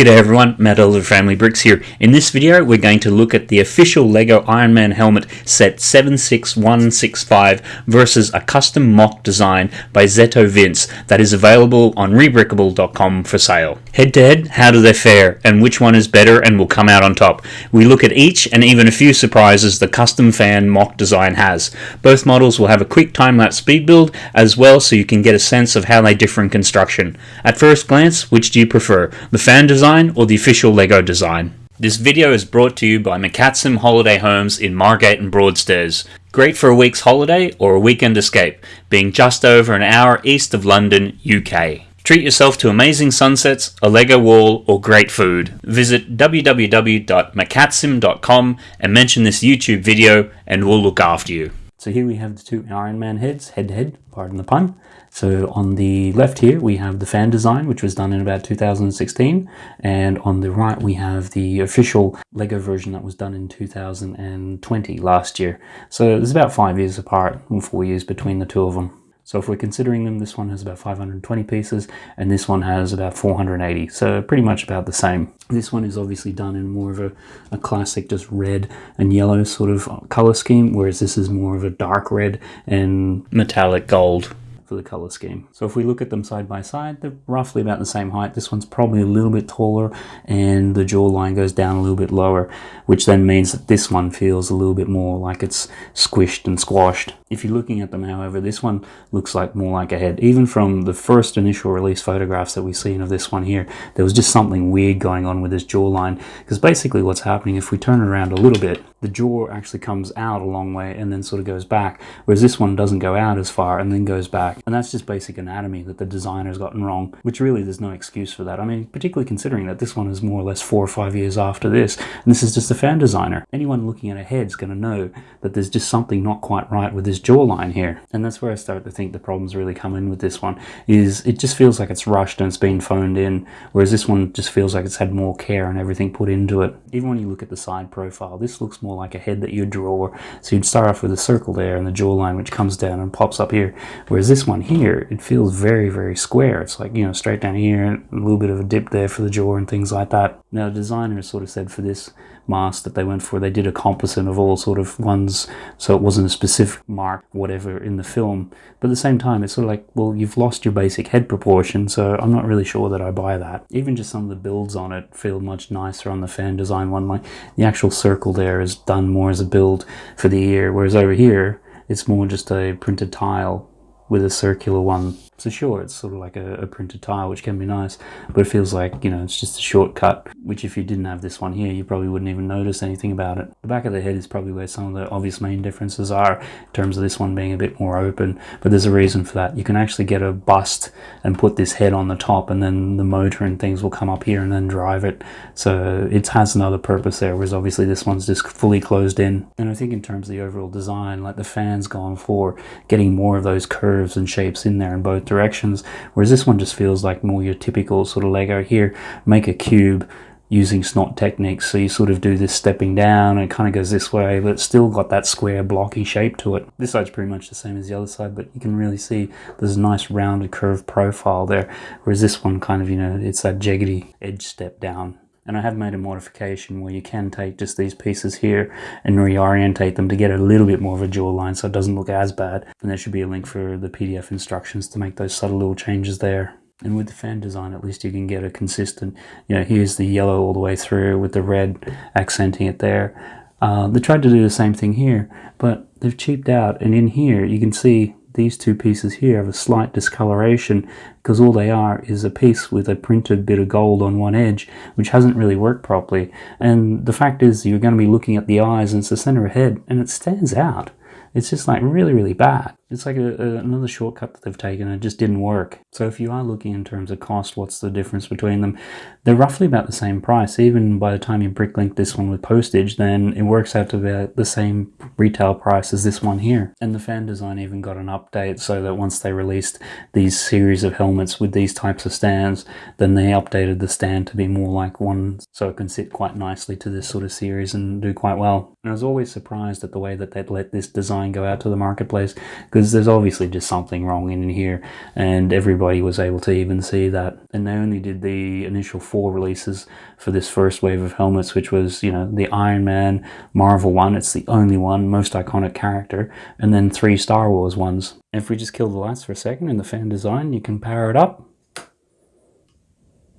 G'day everyone, Matt Elder Family Bricks here. In this video we're going to look at the official LEGO Iron Man helmet set 76165 versus a custom MOC design by Zeto Vince that is available on rebrickable.com for sale. Head to head, how do they fare and which one is better and will come out on top? We look at each and even a few surprises the custom fan mock design has. Both models will have a quick time-lapse speed build as well so you can get a sense of how they differ in construction. At first glance, which do you prefer? The fan design design or the official LEGO design. This video is brought to you by McCatsim Holiday Homes in Margate and Broadstairs. Great for a week's holiday or a weekend escape, being just over an hour east of London, UK. Treat yourself to amazing sunsets, a Lego wall, or great food. Visit www.mccatsim.com and mention this YouTube video and we'll look after you. So here we have the two Iron Man heads, head to head, pardon the pun. So on the left here, we have the fan design, which was done in about 2016. And on the right, we have the official LEGO version that was done in 2020, last year. So there's about five years apart, four years between the two of them. So if we're considering them, this one has about 520 pieces and this one has about 480. So pretty much about the same. This one is obviously done in more of a, a classic just red and yellow sort of color scheme, whereas this is more of a dark red and metallic gold for the color scheme. So if we look at them side by side, they're roughly about the same height. This one's probably a little bit taller and the jawline goes down a little bit lower, which then means that this one feels a little bit more like it's squished and squashed. If you're looking at them, however, this one looks like more like a head. Even from the first initial release photographs that we've seen of this one here, there was just something weird going on with this jawline. Because basically what's happening, if we turn it around a little bit, the jaw actually comes out a long way and then sort of goes back, whereas this one doesn't go out as far and then goes back. And that's just basic anatomy that the designer's gotten wrong, which really there's no excuse for that. I mean, particularly considering that this one is more or less four or five years after this, and this is just a fan designer. Anyone looking at a head's going to know that there's just something not quite right with this jawline here. And that's where I start to think the problems really come in with this one, is it just feels like it's rushed and it's been phoned in, whereas this one just feels like it's had more care and everything put into it. Even when you look at the side profile, this looks more like a head that you'd draw. So you'd start off with a circle there and the jawline which comes down and pops up here, whereas this here, it feels very, very square. It's like, you know, straight down here, a little bit of a dip there for the jaw and things like that. Now, the designer sort of said for this mask that they went for, they did a composite of all sort of ones, so it wasn't a specific mark, whatever, in the film. But at the same time, it's sort of like, well, you've lost your basic head proportion, so I'm not really sure that I buy that. Even just some of the builds on it feel much nicer on the fan design one. Like, the actual circle there is done more as a build for the ear, whereas over here, it's more just a printed tile with a circular one. So sure, it's sort of like a, a, printed tile, which can be nice, but it feels like, you know, it's just a shortcut, which if you didn't have this one here, you probably wouldn't even notice anything about it. The back of the head is probably where some of the obvious main differences are, in terms of this one being a bit more open, but there's a reason for that. You can actually get a bust and put this head on the top, and then the motor and things will come up here and then drive it. So it has another purpose there, whereas obviously this one's just fully closed in. And I think in terms of the overall design, like the fan's gone for getting more of those curves and shapes in there in both directions, whereas this one just feels like more your typical sort of Lego here, make a cube using SNOT techniques. So you sort of do this stepping down and it kind of goes this way, but it's still got that square blocky shape to it. This side's pretty much the same as the other side, but you can really see there's a nice rounded curved profile there. Whereas this one kind of, you know, it's that jaggedy edge step down and I have made a modification where you can take just these pieces here and reorientate them to get a little bit more of a jawline so it doesn't look as bad. And there should be a link for the PDF instructions to make those subtle little changes there. And with the fan design at least you can get a consistent you know here's the yellow all the way through with the red accenting it there. Uh, they tried to do the same thing here but they've cheaped out. And in here you can see these two pieces here have a slight discoloration because all they are is a piece with a printed bit of gold on one edge which hasn't really worked properly. And the fact is you're going to be looking at the eyes and it's the center of head and it stands out it's just like really really bad it's like a, a, another shortcut that they've taken and it just didn't work. So if you are looking in terms of cost, what's the difference between them? They're roughly about the same price. Even by the time you bricklink this one with postage, then it works out to about the same retail price as this one here. And the fan design even got an update so that once they released these series of helmets with these types of stands, then they updated the stand to be more like one so it can sit quite nicely to this sort of series and do quite well. And I was always surprised at the way that they'd let this design design go out to the marketplace because there's obviously just something wrong in here and everybody was able to even see that. And they only did the initial four releases for this first wave of helmets which was you know the Iron Man Marvel one it's the only one most iconic character and then three Star Wars ones. If we just kill the lights for a second in the fan design you can power it up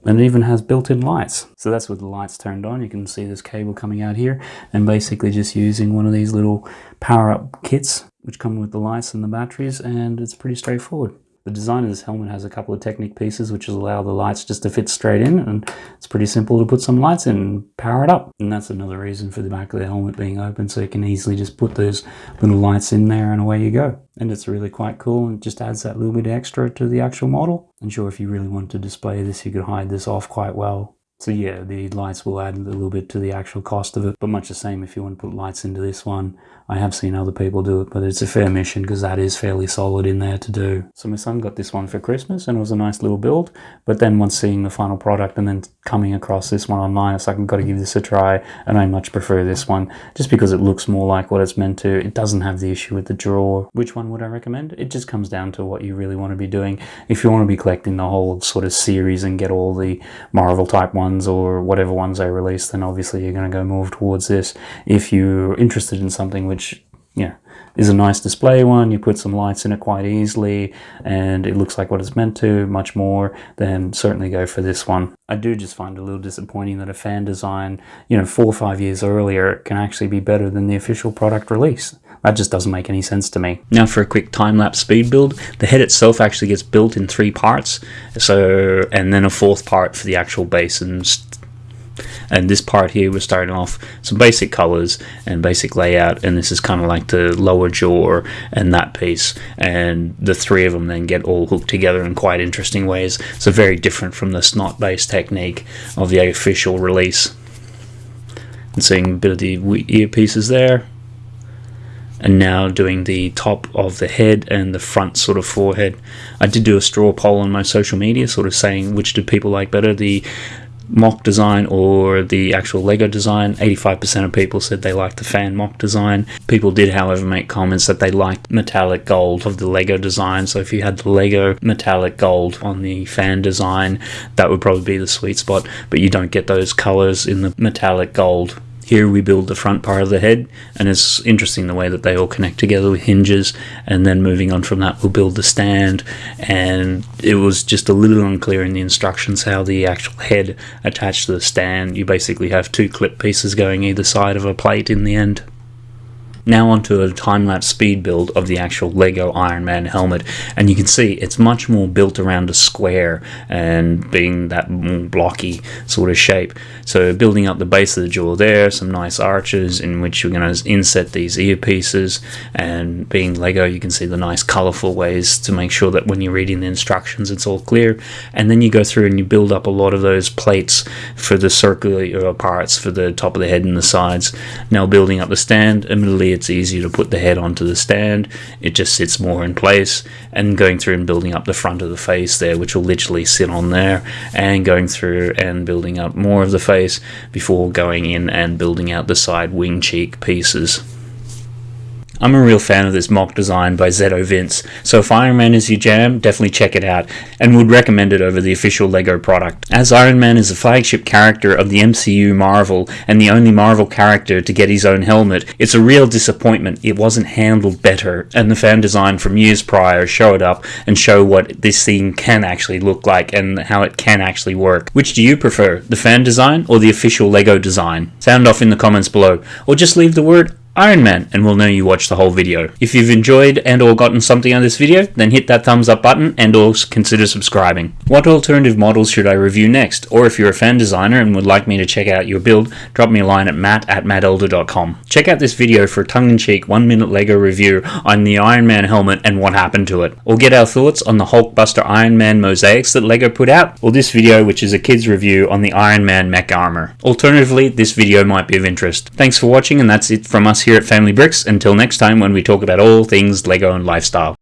and it even has built-in lights. So that's with the lights turned on. You can see this cable coming out here and basically just using one of these little power-up kits which come with the lights and the batteries and it's pretty straightforward. The design of this helmet has a couple of Technic pieces which allow the lights just to fit straight in and it's pretty simple to put some lights in and power it up. And that's another reason for the back of the helmet being open so you can easily just put those little lights in there and away you go. And it's really quite cool and just adds that little bit extra to the actual model. I'm sure if you really want to display this you could hide this off quite well so yeah, the lights will add a little bit to the actual cost of it, but much the same if you want to put lights into this one. I have seen other people do it, but it's a fair mission because that is fairly solid in there to do. So my son got this one for Christmas and it was a nice little build, but then once seeing the final product and then coming across this one online, it's like I've got to give this a try and I much prefer this one just because it looks more like what it's meant to. It doesn't have the issue with the draw. Which one would I recommend? It just comes down to what you really want to be doing. If you want to be collecting the whole sort of series and get all the Marvel type ones ones or whatever ones they release, then obviously you're going to go more towards this. If you're interested in something which, yeah, is a nice display one, you put some lights in it quite easily, and it looks like what it's meant to, much more, then certainly go for this one. I do just find a little disappointing that a fan design, you know, four or five years earlier can actually be better than the official product release. That just doesn't make any sense to me. Now for a quick time-lapse speed build, the head itself actually gets built in three parts, so and then a fourth part for the actual base and and this part here we're starting off some basic colors and basic layout and this is kind of like the lower jaw and that piece. And the three of them then get all hooked together in quite interesting ways. So very different from the SNOT based technique of the official release. And seeing a bit of the earpieces there. And now doing the top of the head and the front sort of forehead. I did do a straw poll on my social media sort of saying which did people like better, the MOC design or the actual Lego design. 85% of people said they liked the fan MOC design. People did, however, make comments that they liked metallic gold of the Lego design. So if you had the Lego metallic gold on the fan design, that would probably be the sweet spot. But you don't get those colors in the metallic gold here we build the front part of the head and it's interesting the way that they all connect together with hinges and then moving on from that we'll build the stand and it was just a little unclear in the instructions how the actual head attached to the stand. You basically have two clip pieces going either side of a plate in the end. Now onto a time-lapse speed build of the actual Lego Iron Man helmet and you can see it's much more built around a square and being that blocky sort of shape. So building up the base of the jaw there, some nice arches in which you're going to inset these earpieces and being Lego you can see the nice colorful ways to make sure that when you're reading the instructions it's all clear and then you go through and you build up a lot of those plates for the circular uh, parts for the top of the head and the sides. Now building up the stand, it's easier to put the head onto the stand. It just sits more in place and going through and building up the front of the face there, which will literally sit on there and going through and building up more of the face before going in and building out the side wing cheek pieces. I'm a real fan of this MOC design by Zeto Vince, so if Iron Man is your jam, definitely check it out, and would recommend it over the official LEGO product. As Iron Man is the flagship character of the MCU Marvel, and the only Marvel character to get his own helmet, it's a real disappointment it wasn't handled better, and the fan design from years prior show it up and show what this thing can actually look like and how it can actually work. Which do you prefer, the fan design or the official LEGO design? Sound off in the comments below, or just leave the word Iron Man and we'll know you watched the whole video. If you've enjoyed and or gotten something out of this video, then hit that thumbs up button and or consider subscribing. What alternative models should I review next? Or if you're a fan designer and would like me to check out your build, drop me a line at matt at mattelder.com. Check out this video for a tongue-in-cheek one minute LEGO review on the Iron Man helmet and what happened to it. Or get our thoughts on the Hulkbuster Iron Man mosaics that LEGO put out, or this video which is a kid's review on the Iron Man mech armor. Alternatively, this video might be of interest. Thanks for watching and that's it from here at Family Bricks. Until next time when we talk about all things LEGO and lifestyle.